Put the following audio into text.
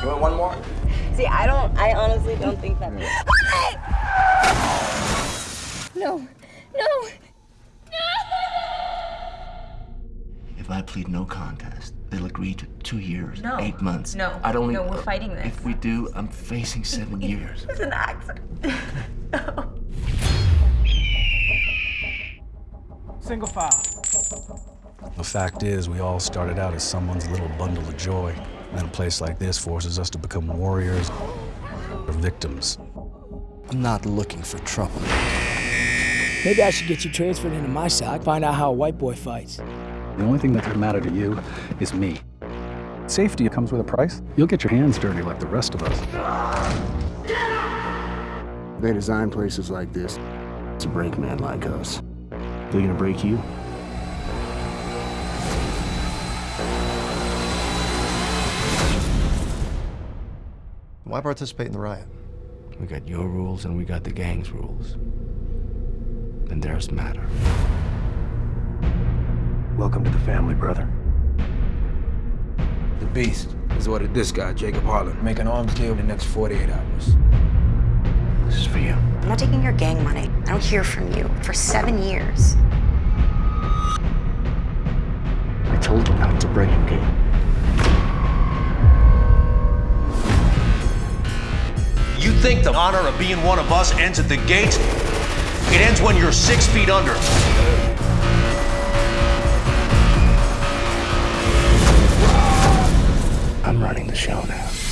You want one more? See, I don't, I honestly don't think that. No, no. no! If I plead no contest, they'll agree to two years, No. eight months. No. I don't. No, we're fighting this. If we do, I'm facing seven years. It's an accident. Single file. The fact is, we all started out as someone's little bundle of joy. And a place like this forces us to become warriors or victims. I'm not looking for trouble. Maybe I should get you transferred into my side, find out how a white boy fights. The only thing that can matter to you is me. Safety comes with a price. You'll get your hands dirty like the rest of us. They design places like this to break men like us. They're gonna break you. Why participate in the riot? We got your rules and we got the gang's rules. And theirs matter. Welcome to the family, brother. The Beast has ordered this guy, Jacob Harlon, make an arms deal in the next 48 hours. This is for you. I'm not taking your gang money. I don't hear from you for seven years. I told you not to break a game. Think the honor of being one of us ends at the gate? It ends when you're six feet under. I'm running the show now.